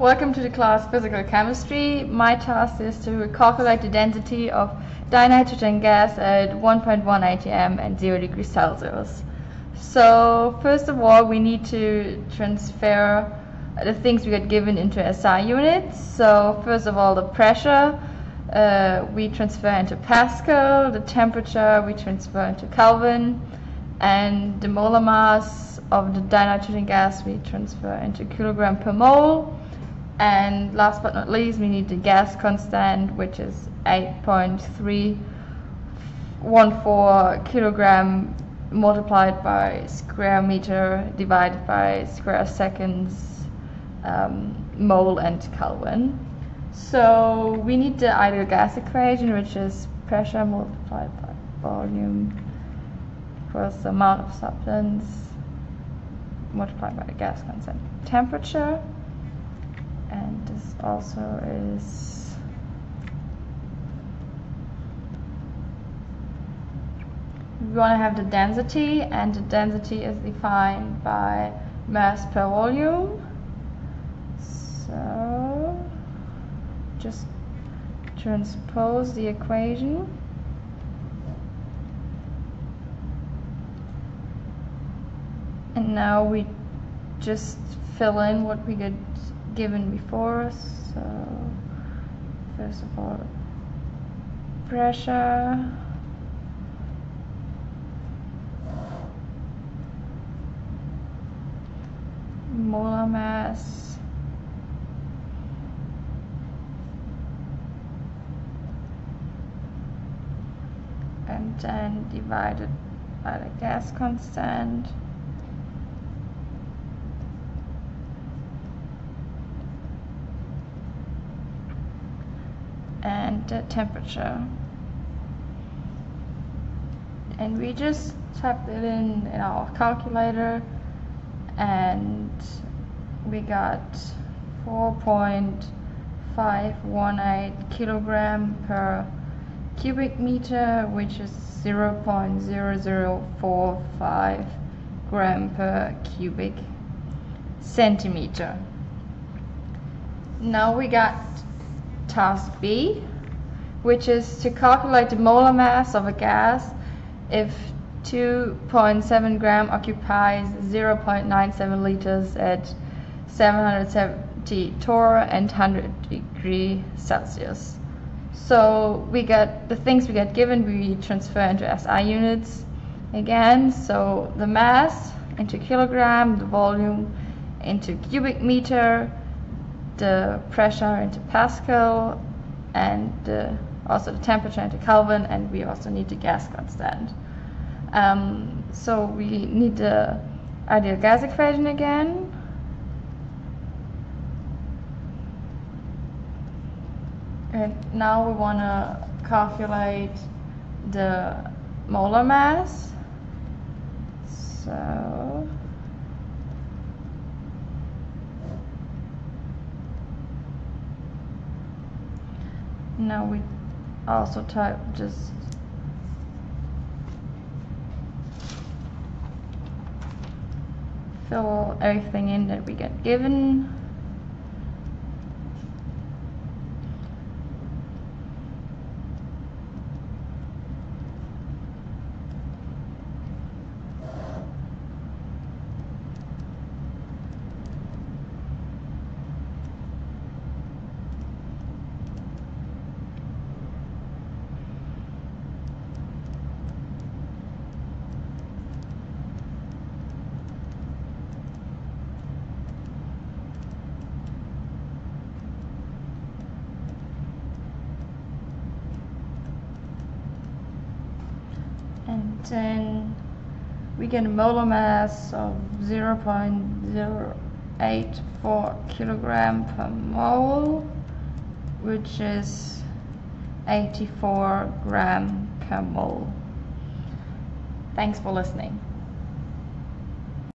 Welcome to the class Physical Chemistry. My task is to calculate the density of dinitrogen gas at 1.1 atm and 0 degrees Celsius. So first of all we need to transfer the things we got given into SI units. So first of all the pressure uh, we transfer into Pascal, the temperature we transfer into Kelvin, and the molar mass of the dinitrogen gas we transfer into kilogram per mole. And last but not least, we need the gas constant, which is 8.314 kilogram multiplied by square meter divided by square seconds um, mole and Kelvin. So we need the ideal gas equation, which is pressure multiplied by volume equals the amount of substance multiplied by the gas constant temperature. And this also is we want to have the density and the density is defined by mass per volume. So just transpose the equation. And now we just fill in what we get given before so first of all pressure. Molar mass. And then divided by the gas constant and the temperature. And we just typed it in in our calculator and we got 4.518 kilogram per cubic meter which is 0.0045 gram per cubic centimeter. Now we got task B which is to calculate the molar mass of a gas if 2.7 gram occupies 0.97 liters at 770 torr and 100 degree Celsius. So we get the things we get given, we transfer into SI units again. So the mass into kilogram, the volume into cubic meter, the pressure into Pascal, and the, also the temperature into Kelvin, and we also need the gas constant. Um, so we need the ideal gas equation again. And now we want to calculate the molar mass. So now we also type just fill everything in that we get given. And then we get a molar mass of 0.084 kilogram per mole which is 84 gram per mole. Thanks for listening.